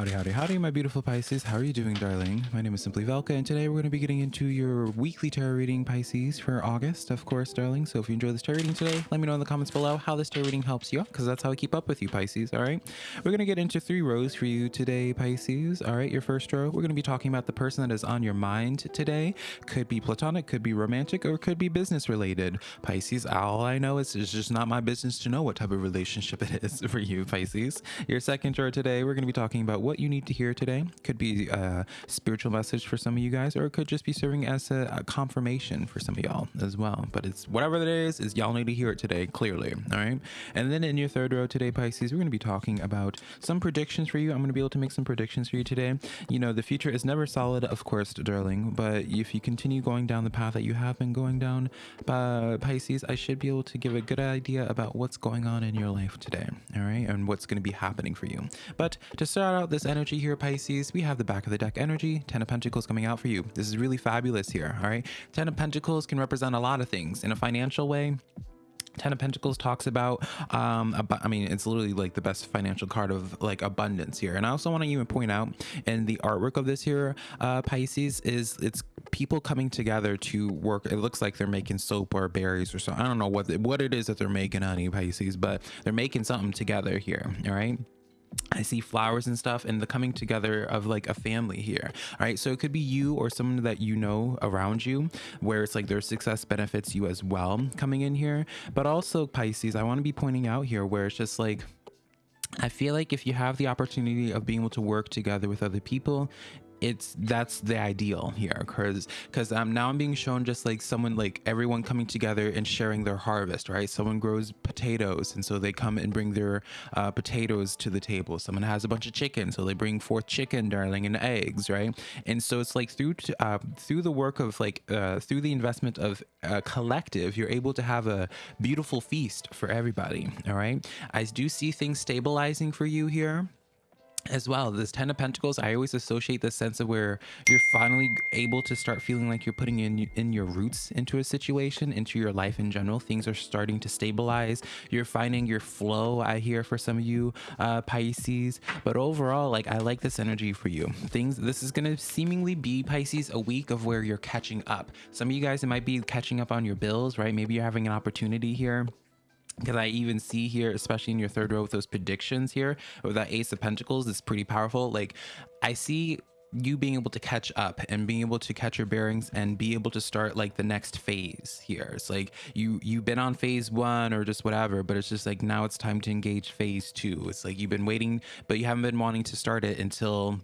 Howdy, howdy, howdy, my beautiful Pisces. How are you doing, darling? My name is Simply Velka, and today we're going to be getting into your weekly tarot reading, Pisces, for August, of course, darling. So if you enjoy this tarot reading today, let me know in the comments below how this tarot reading helps you, because that's how I keep up with you, Pisces, all right? We're going to get into three rows for you today, Pisces, all right? Your first row, we're going to be talking about the person that is on your mind today. Could be platonic, could be romantic, or could be business related. Pisces, all I know is it's just not my business to know what type of relationship it is for you, Pisces. Your second row today, we're going to be talking about what you need to hear today. Could be a spiritual message for some of you guys, or it could just be serving as a, a confirmation for some of y'all as well. But it's whatever it is, is y'all need to hear it today, clearly. All right. And then in your third row today, Pisces, we're going to be talking about some predictions for you. I'm going to be able to make some predictions for you today. You know, the future is never solid, of course, darling, but if you continue going down the path that you have been going down, uh, Pisces, I should be able to give a good idea about what's going on in your life today. All right. And what's going to be happening for you. But to start out this energy here, Pisces, we have the back of the deck energy, Ten of Pentacles coming out for you. This is really fabulous here, all right? Ten of Pentacles can represent a lot of things. In a financial way, Ten of Pentacles talks about, um, about, I mean, it's literally like the best financial card of like abundance here. And I also want to even point out in the artwork of this here, uh, Pisces, is it's people coming together to work. It looks like they're making soap or berries or something. I don't know what, what it is that they're making, honey, Pisces, but they're making something together here, all right? I see flowers and stuff and the coming together of like a family here. All right. So it could be you or someone that you know around you where it's like their success benefits you as well coming in here. But also, Pisces, I want to be pointing out here where it's just like, I feel like if you have the opportunity of being able to work together with other people, it's that's the ideal here because because um now i'm being shown just like someone like everyone coming together and sharing their harvest right? Someone grows potatoes and so they come and bring their uh, potatoes to the table. Someone has a bunch of chicken so they bring forth chicken darling and eggs right? And so it's like through uh, through the work of like uh, through the investment of a collective you're able to have a beautiful feast for everybody all right? I do see things stabilizing for you here as well this ten of pentacles i always associate the sense of where you're finally able to start feeling like you're putting in in your roots into a situation into your life in general. Things are starting to stabilize. You're finding your flow i hear for some of you uh pisces. But overall like i like this energy for you. Things this is gonna seemingly be pisces a week of where you're catching up. Some of you guys it might be catching up on your bills right? Maybe you're having an opportunity here because I even see here, especially in your third row with those predictions here, with that Ace of Pentacles, it's pretty powerful. Like I see you being able to catch up and being able to catch your bearings and be able to start like the next phase here. It's like you you've been on phase one or just whatever, but it's just like now it's time to engage phase two. It's like you've been waiting, but you haven't been wanting to start it until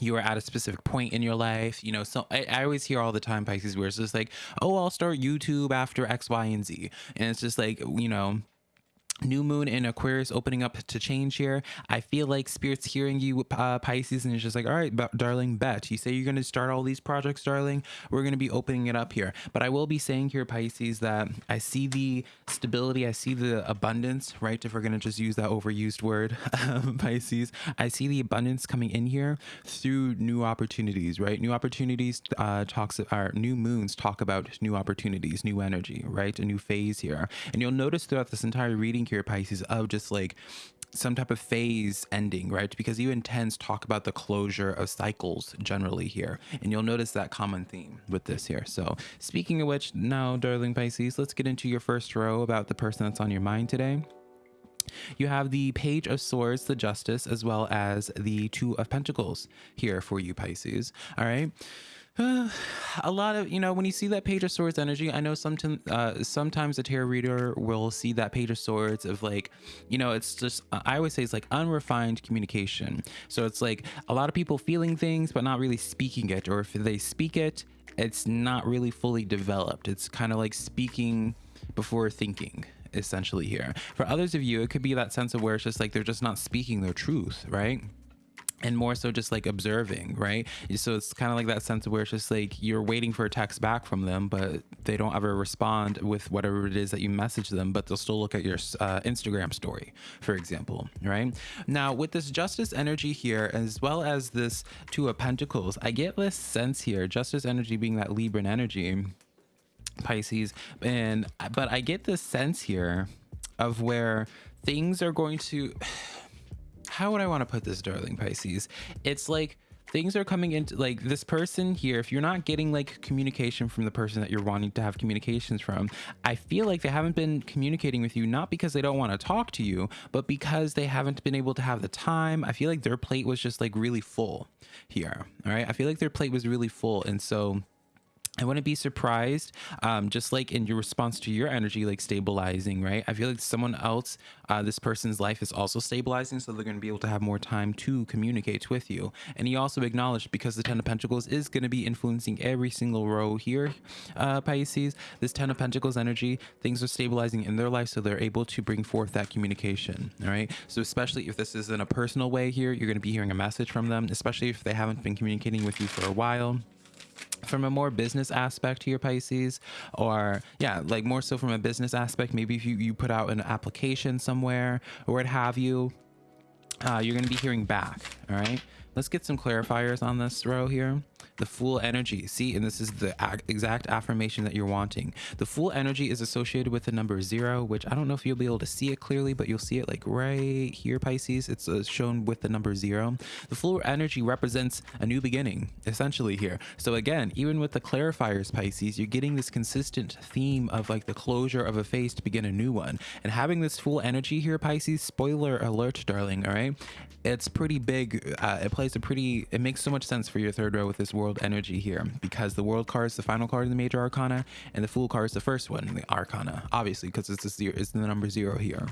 you are at a specific point in your life you know so I, I, always hear all the time pisces where it's just like oh i'll start youtube after x y and z. And it's just like you know new moon in aquarius opening up to change here. I feel like spirit's hearing you uh, pisces and it's just like all right darling bet. You say you're going to start all these projects darling. We're going to be opening it up here. But i will be saying here pisces that i see the stability i see the abundance right? If we're going to just use that overused word pisces i see the abundance coming in here through new opportunities right? New opportunities uh talks our new moons talk about new opportunities new energy right? A new phase here. And you'll notice throughout this entire reading here, Pisces, of just like some type of phase ending, right? Because you intense talk about the closure of cycles generally here. And you'll notice that common theme with this here. So speaking of which, now, darling Pisces, let's get into your first row about the person that's on your mind today. You have the Page of Swords, the Justice, as well as the Two of Pentacles here for you, Pisces. All right. Uh, a lot of you know when you see that page of swords energy i know sometimes uh, sometimes a tarot reader will see that page of swords of like you know it's just i always say it's like unrefined communication. So it's like a lot of people feeling things but not really speaking it or if they speak it it's not really fully developed. It's kind of like speaking before thinking essentially here. For others of you it could be that sense of where it's just like they're just not speaking their truth right and more so just like observing right? So it's kind of like that sense of where it's just like you're waiting for a text back from them but they don't ever respond with whatever it is that you message them but they'll still look at your uh, instagram story for example right? Now with this justice energy here as well as this two of pentacles i get this sense here justice energy being that libran energy pisces and but i get this sense here of where things are going to how would I want to put this, darling Pisces? It's like things are coming into like this person here if you're not getting like communication from the person that you're wanting to have communications from i feel like they haven't been communicating with you not because they don't want to talk to you but because they haven't been able to have the time i feel like their plate was just like really full here all right i feel like their plate was really full and so I wouldn't be surprised, um, just like in your response to your energy, like stabilizing, right? I feel like someone else, uh, this person's life is also stabilizing, so they're going to be able to have more time to communicate with you. And he also acknowledged because the Ten of Pentacles is going to be influencing every single row here, uh, Pisces, this Ten of Pentacles energy, things are stabilizing in their life, so they're able to bring forth that communication, all right? So, especially if this is in a personal way here, you're going to be hearing a message from them, especially if they haven't been communicating with you for a while from a more business aspect to your pisces or yeah like more so from a business aspect maybe if you, you put out an application somewhere or what have you uh, you're going to be hearing back all right? Let's get some clarifiers on this row here the Fool energy. See and this is the exact affirmation that you're wanting. The Fool energy is associated with the number zero which i don't know if you'll be able to see it clearly but you'll see it like right here pisces. It's uh, shown with the number zero. The Fool energy represents a new beginning essentially here. So again even with the clarifiers pisces you're getting this consistent theme of like the closure of a phase to begin a new one. And having this Fool energy here pisces spoiler alert darling all right? It's pretty big uh, it plays a pretty it makes so much sense for your third row with this world energy here because the world card is the final card in the major arcana and the fool card is the first one in the arcana obviously because it's, it's the number zero here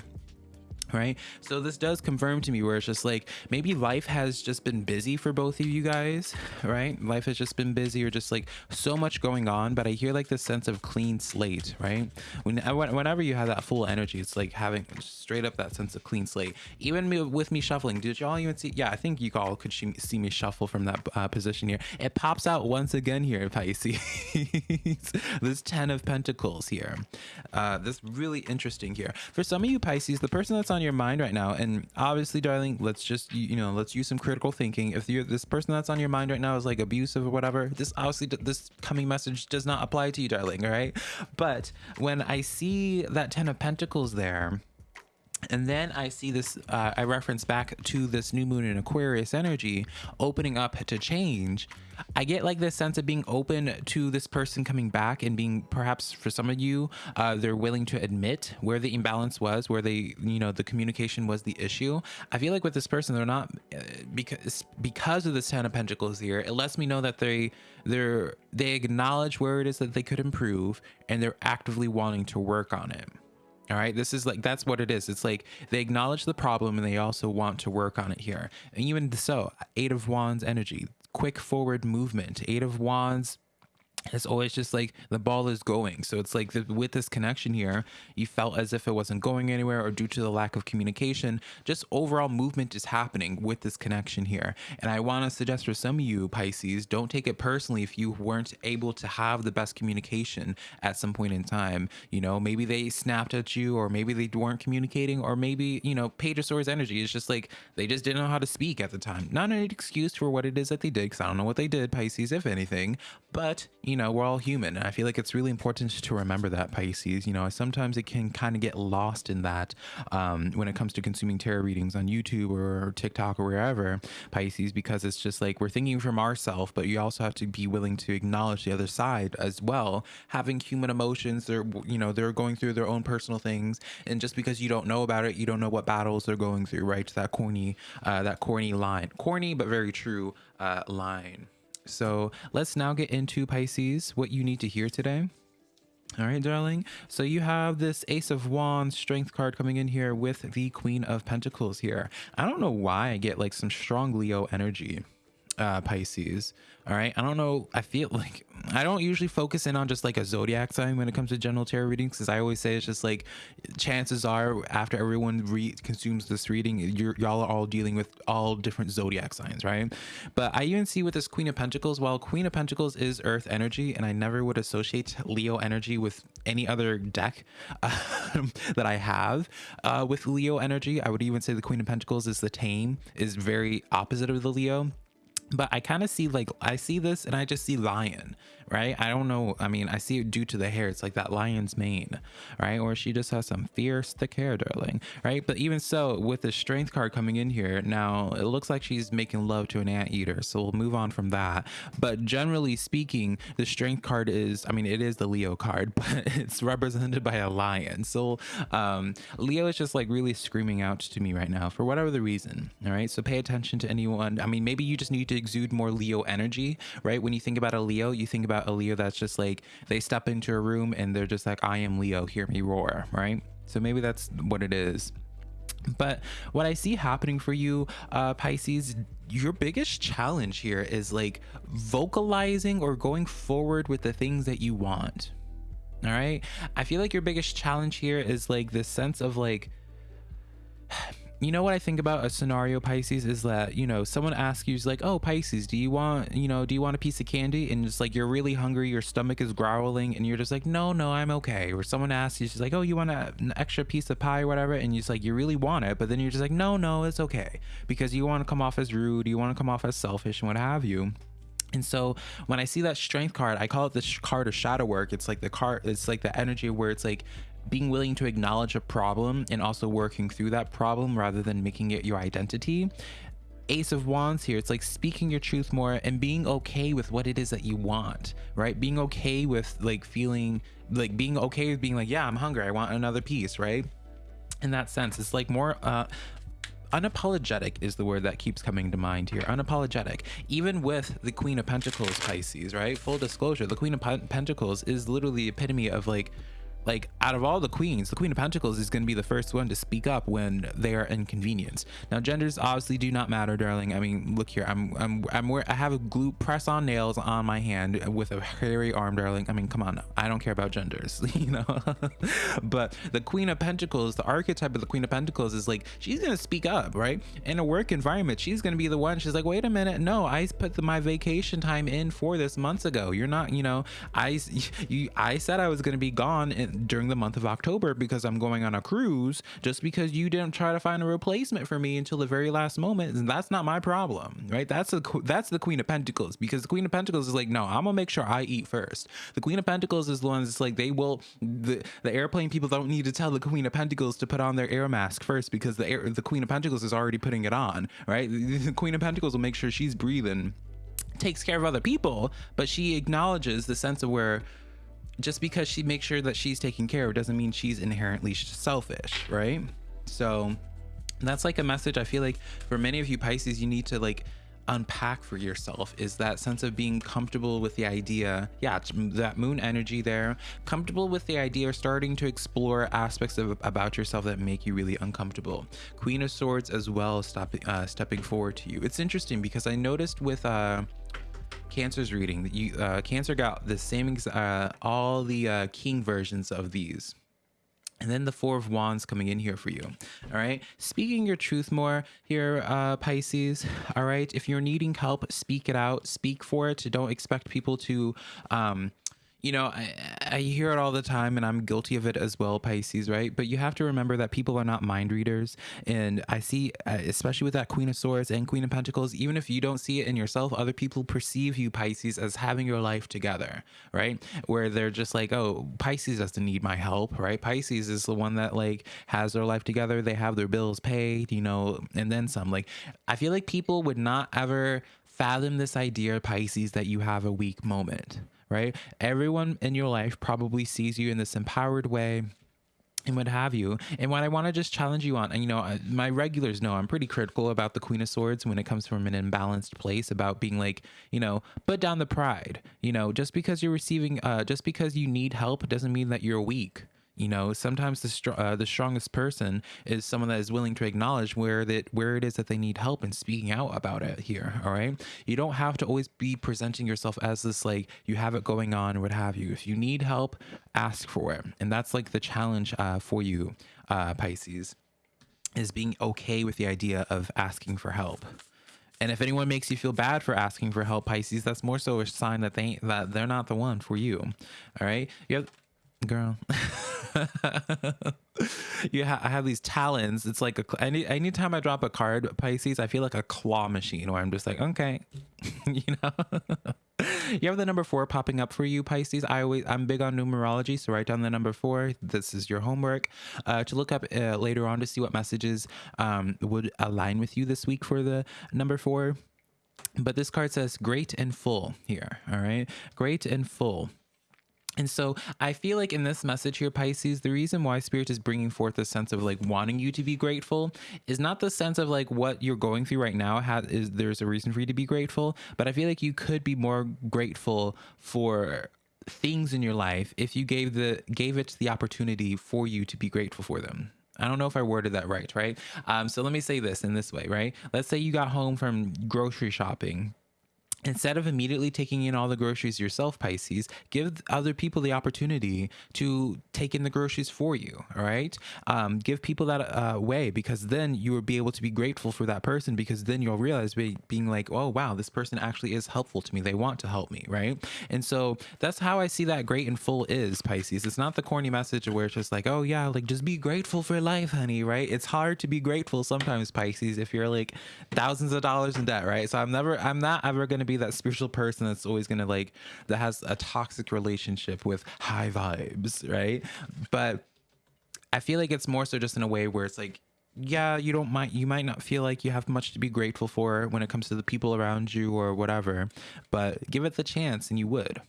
right? So this does confirm to me where it's just like maybe life has just been busy for both of you guys right? Life has just been busy or just like so much going on but i hear like this sense of clean slate right? When whenever you have that Fool energy it's like having straight up that sense of clean slate. Even me, with me shuffling did y'all even see yeah i think you all could see me shuffle from that uh, position here. It pops out once again here pisces. This 10 of pentacles here. Uh this really interesting here. For some of you pisces the person that's on your mind right now and obviously darling let's just you know let's use some critical thinking. If you're this person that's on your mind right now is like abusive or whatever this obviously this coming message does not apply to you darling all right? But when i see that ten of pentacles there and then I see this, uh, I reference back to this new moon in Aquarius energy opening up to change. I get like this sense of being open to this person coming back and being perhaps for some of you, uh, they're willing to admit where the imbalance was, where they, you know, the communication was the issue. I feel like with this person, they're not uh, because because of this Ten of Pentacles here. It lets me know that they they're they acknowledge where it is that they could improve and they're actively wanting to work on it. All right, this is like that's what it is. It's like they acknowledge the problem and they also want to work on it here. And even so, Eight of Wands energy, quick forward movement, Eight of Wands it's always just like the ball is going. So it's like the, with this connection here, you felt as if it wasn't going anywhere or due to the lack of communication, just overall movement is happening with this connection here. And I want to suggest for some of you Pisces, don't take it personally if you weren't able to have the best communication at some point in time. You know, maybe they snapped at you or maybe they weren't communicating or maybe, you know, Page of Swords energy is just like they just didn't know how to speak at the time. Not an excuse for what it is that they did because I don't know what they did, Pisces, if anything, but, you you know, we're all human. And I feel like it's really important to remember that, Pisces. You know, sometimes it can kind of get lost in that um, when it comes to consuming tarot readings on YouTube or TikTok or wherever, Pisces, because it's just like we're thinking from ourselves, but you also have to be willing to acknowledge the other side as well. Having human emotions, they're, you know, they're going through their own personal things. And just because you don't know about it, you don't know what battles they're going through, right? That corny, uh, that corny line. Corny, but very true uh, line. So let's now get into Pisces, what you need to hear today. All right, darling. So you have this Ace of Wands strength card coming in here with the Queen of Pentacles here. I don't know why I get like some strong Leo energy uh, Pisces. All right. I don't know. I feel like I don't usually focus in on just like a zodiac sign when it comes to general tarot readings because I always say it's just like chances are after everyone re- consumes this reading, you're, y'all are all dealing with all different zodiac signs, right? But I even see with this Queen of Pentacles, while Queen of Pentacles is Earth energy, and I never would associate Leo energy with any other deck um, that I have uh, with Leo energy. I would even say the Queen of Pentacles is the tame, is very opposite of the Leo but I kind of see like I see this and I just see lion, right? I don't know. I mean, I see it due to the hair. It's like that lion's mane, right? Or she just has some fierce thick hair, darling, right? But even so, with the strength card coming in here, now it looks like she's making love to an anteater. So we'll move on from that. But generally speaking, the strength card is, I mean, it is the Leo card, but it's represented by a lion. So um, Leo is just like really screaming out to me right now for whatever the reason. All right. So pay attention to anyone. I mean, maybe you just need to exude more Leo energy, right? When you think about a Leo, you think about a Leo that's just like they step into a room and they're just like, I am Leo, hear me roar, right? So maybe that's what it is. But what I see happening for you, uh, Pisces, your biggest challenge here is like vocalizing or going forward with the things that you want. All right. I feel like your biggest challenge here is like this sense of like, you know what I think about a scenario Pisces is that you know someone asks you like oh Pisces do you want you know do you want a piece of candy? And it's like you're really hungry your stomach is growling and you're just like no no I'm okay. Or someone asks you just like oh you want a, an extra piece of pie or whatever? And you're just like you really want it but then you're just like no no it's okay. Because you want to come off as rude you want to come off as selfish and what have you. And so when I see that strength card, I call it the card of shadow work. It's like the card, it's like the energy where it's like being willing to acknowledge a problem and also working through that problem rather than making it your identity. Ace of wands here it's like speaking your truth more and being okay with what it is that you want right? Being okay with like feeling like being okay with being like yeah i'm hungry. I want another piece right? In that sense it's like more uh unapologetic is the word that keeps coming to mind here. Unapologetic. Even with the queen of pentacles pisces right? Full disclosure the queen of pentacles is literally the epitome of like like out of all the queens the queen of pentacles is going to be the first one to speak up when they are inconvenienced. Now genders obviously do not matter darling. I mean look here i'm i'm i'm where i have a glue press on nails on my hand with a hairy arm darling. I mean come on i don't care about genders you know? But the queen of pentacles the archetype of the queen of pentacles is like she's going to speak up right? In a work environment she's going to be the one she's like wait a minute no i put the, my vacation time in for this months ago. You're not you know i you i said i was going to be gone in, during the month of October because I'm going on a cruise just because you didn't try to find a replacement for me until the very last moment and that's not my problem right? That's the that's the queen of pentacles because the queen of pentacles is like no I'm gonna make sure I eat first. The queen of pentacles is the one that's like they will the the airplane people don't need to tell the queen of pentacles to put on their air mask first because the air the queen of pentacles is already putting it on right? The queen of pentacles will make sure she's breathing takes care of other people but she acknowledges the sense of where just because she makes sure that she's taken care of doesn't mean she's inherently selfish, right? So that's like a message I feel like for many of you Pisces, you need to like unpack for yourself is that sense of being comfortable with the idea yeah that moon energy there comfortable with the idea of starting to explore aspects of about yourself that make you really uncomfortable queen of swords as well stop, uh, stepping forward to you it's interesting because i noticed with uh Cancer's reading. You uh, Cancer got the same uh, all the uh, King versions of these. And then the Four of Wands coming in here for you. All right. Speaking your truth more here, uh, Pisces. All right. If you're needing help, speak it out. Speak for it. Don't expect people to um, you know, I, I hear it all the time and I'm guilty of it as well, Pisces, right? But you have to remember that people are not mind readers. And I see, uh, especially with that Queen of Swords and Queen of Pentacles, even if you don't see it in yourself, other people perceive you, Pisces, as having your life together, right? Where they're just like, oh, Pisces doesn't need my help, right? Pisces is the one that like has their life together. They have their bills paid, you know, and then some. Like, I feel like people would not ever fathom this idea, Pisces, that you have a weak moment right? Everyone in your life probably sees you in this empowered way and what have you. And what I want to just challenge you on, and you know, my regulars know I'm pretty critical about the Queen of Swords when it comes from an imbalanced place about being like, you know, put down the pride. You know, just because you're receiving, uh, just because you need help doesn't mean that you're weak. You know, sometimes the str- uh, the strongest person is someone that is willing to acknowledge where that where it is that they need help and speaking out about it. Here, all right. You don't have to always be presenting yourself as this like you have it going on what have you. If you need help, ask for it, and that's like the challenge uh, for you, uh, Pisces, is being okay with the idea of asking for help. And if anyone makes you feel bad for asking for help, Pisces, that's more so a sign that they that they're not the one for you. All right, you have, girl. you ha- I have these talons. It's like a cl- any anytime I drop a card, Pisces, I feel like a claw machine where I'm just like, okay, you know. you have the number four popping up for you, Pisces. I always I'm big on numerology, so write down the number four. This is your homework uh, to look up uh, later on to see what messages um, would align with you this week for the number four. But this card says great and full here. All right, great and full. And so I feel like in this message here, Pisces, the reason why Spirit is bringing forth a sense of like wanting you to be grateful is not the sense of like what you're going through right now has is there's a reason for you to be grateful, but I feel like you could be more grateful for things in your life if you gave the gave it the opportunity for you to be grateful for them. I don't know if I worded that right, right? Um, so let me say this in this way, right? Let's say you got home from grocery shopping Instead of immediately taking in all the groceries yourself, Pisces, give other people the opportunity to take in the groceries for you. All right. Um, give people that uh, way because then you will be able to be grateful for that person because then you'll realize be, being like, oh, wow, this person actually is helpful to me. They want to help me. Right. And so that's how I see that great and full is, Pisces. It's not the corny message where it's just like, oh, yeah, like just be grateful for life, honey. Right. It's hard to be grateful sometimes, Pisces, if you're like thousands of dollars in debt. Right. So I'm never, I'm not ever going to be be that spiritual person that's always gonna like that has a toxic relationship with high vibes, right? But I feel like it's more so just in a way where it's like yeah, you don't might you might not feel like you have much to be grateful for when it comes to the people around you or whatever, but give it the chance and you would.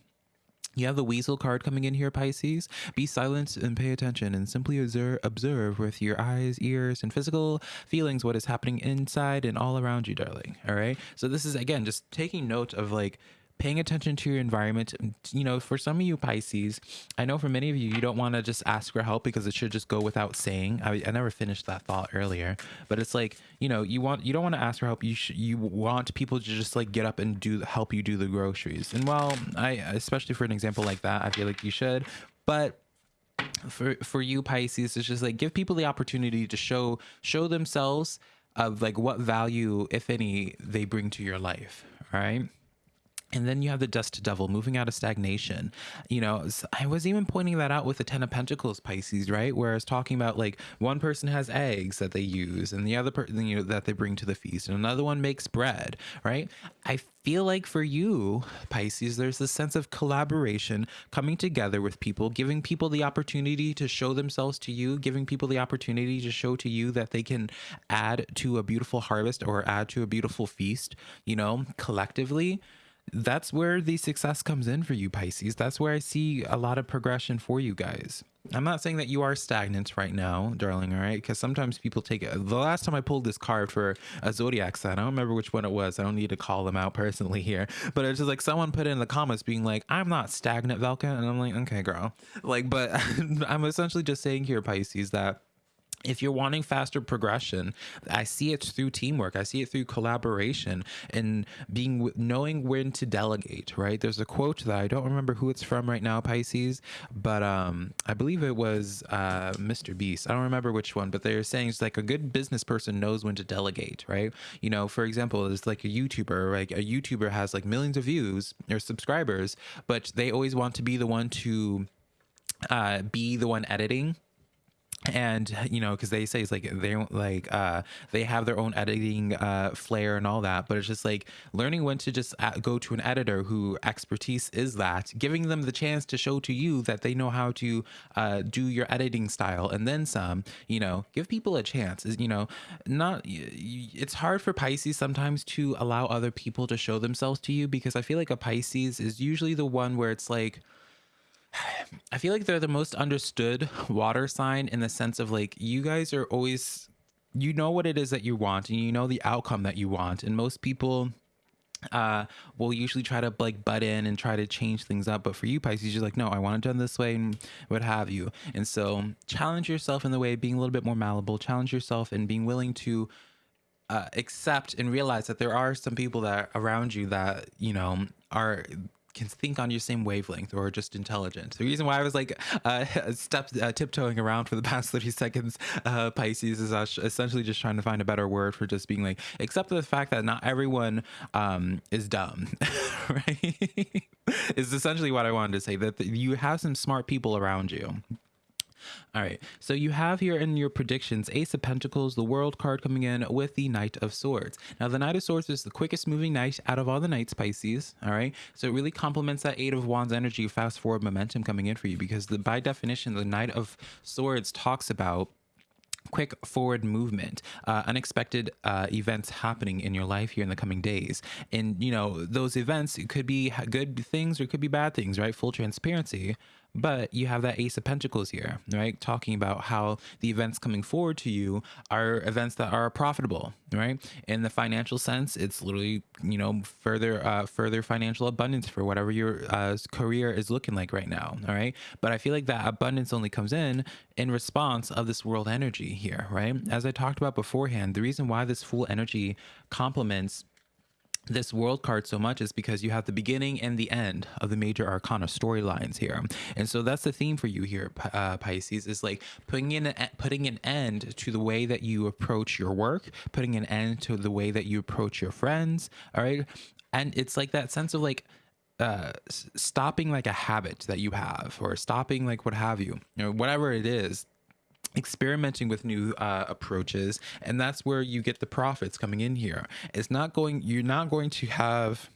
You have the weasel card coming in here, Pisces. Be silent and pay attention and simply observe, observe with your eyes, ears, and physical feelings what is happening inside and all around you, darling. All right. So, this is again just taking note of like paying attention to your environment. You know, for some of you Pisces, I know for many of you, you don't want to just ask for help because it should just go without saying. I, I never finished that thought earlier, but it's like, you know, you want, you don't want to ask for help. You should, you want people to just like get up and do, help you do the groceries. And well, I, especially for an example like that, I feel like you should, but for, for you Pisces, it's just like, give people the opportunity to show, show themselves of like what value, if any, they bring to your life. Right. And then you have the dust devil moving out of stagnation. You know, I was even pointing that out with the Ten of Pentacles Pisces, right? Where I was talking about like one person has eggs that they use and the other person, you know, that they bring to the feast, and another one makes bread, right? I feel like for you, Pisces, there's this sense of collaboration coming together with people, giving people the opportunity to show themselves to you, giving people the opportunity to show to you that they can add to a beautiful harvest or add to a beautiful feast, you know, collectively that's where the success comes in for you, Pisces. That's where I see a lot of progression for you guys. I'm not saying that you are stagnant right now, darling, all right? Because sometimes people take it. The last time I pulled this card for a zodiac sign, I don't remember which one it was. I don't need to call them out personally here, but it's just like someone put in the comments being like, I'm not stagnant, Velka. And I'm like, okay, girl. Like, but I'm essentially just saying here, Pisces, that if you're wanting faster progression i see it through teamwork. I see it through collaboration and being knowing when to delegate right? There's a quote that i don't remember who it's from right now pisces but um i believe it was uh mr beast. I don't remember which one but they're saying it's like a good business person knows when to delegate right? You know for example it's like a youtuber like a youtuber has like millions of views or subscribers but they always want to be the one to uh, be the one editing and you know because they say it's like they like uh they have their own editing uh flair and all that but it's just like learning when to just go to an editor who expertise is that giving them the chance to show to you that they know how to uh do your editing style and then some you know give people a chance. You know not it's hard for pisces sometimes to allow other people to show themselves to you because i feel like a pisces is usually the one where it's like I feel like they're the most understood water sign in the sense of like you guys are always you know what it is that you want and you know the outcome that you want. And most people uh will usually try to like butt in and try to change things up. But for you pisces you're like no i want it done this way and what have you. And so challenge yourself in the way of being a little bit more malleable. Challenge yourself and being willing to uh, accept and realize that there are some people that around you that you know are can think on your same wavelength or just intelligent. The reason why I was like uh, step uh, tiptoeing around for the past 30 seconds, uh, Pisces, is essentially just trying to find a better word for just being like, except for the fact that not everyone um, is dumb, right? is essentially what I wanted to say that you have some smart people around you All right. So you have here in your predictions Ace of Pentacles, the World card coming in with the Knight of Swords. Now, the Knight of Swords is the quickest moving knight out of all the knights, Pisces. All right. So it really complements that Eight of Wands energy, fast forward momentum coming in for you because the, by definition, the Knight of Swords talks about quick forward movement, uh, unexpected uh, events happening in your life here in the coming days. And, you know, those events could be good things or could be bad things, right? Full transparency. But you have that Ace of Pentacles here, right? Talking about how the events coming forward to you are events that are profitable, right? In the financial sense, it's literally, you know, further, uh, further financial abundance for whatever your uh, career is looking like right now, all right? But I feel like that abundance only comes in in response of this world energy here, right? As I talked about beforehand, the reason why this Fool energy complements this world card so much is because you have the beginning and the end of the major arcana storylines here. And so that's the theme for you here uh, pisces is like putting in a, putting an end to the way that you approach your work putting an end to the way that you approach your friends all right? And it's like that sense of like uh stopping like a habit that you have or stopping like what have you you know whatever it is experimenting with new uh, approaches and that's where you get the profits coming in here. It's not going you're not going to have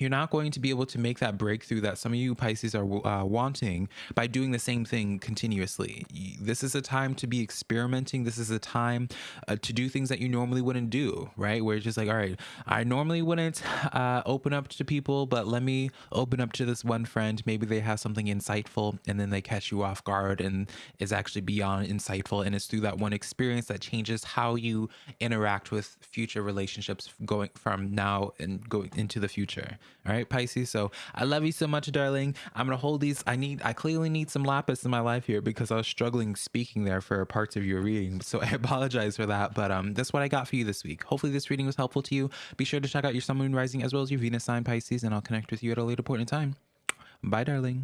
you're not going to be able to make that breakthrough that some of you Pisces are uh, wanting by doing the same thing continuously. This is a time to be experimenting. This is a time uh, to do things that you normally wouldn't do, right? Where it's just like, all right, I normally wouldn't uh, open up to people, but let me open up to this one friend. Maybe they have something insightful and then they catch you off guard and is actually beyond insightful. And it's through that one experience that changes how you interact with future relationships going from now and going into the future. All right, Pisces. So I love you so much, darling. I'm gonna hold these. I need. I clearly need some lapis in my life here because I was struggling speaking there for parts of your reading. So I apologize for that. But um, that's what I got for you this week. Hopefully, this reading was helpful to you. Be sure to check out your Sun, Moon, Rising, as well as your Venus sign, Pisces, and I'll connect with you at a later point in time. Bye, darling.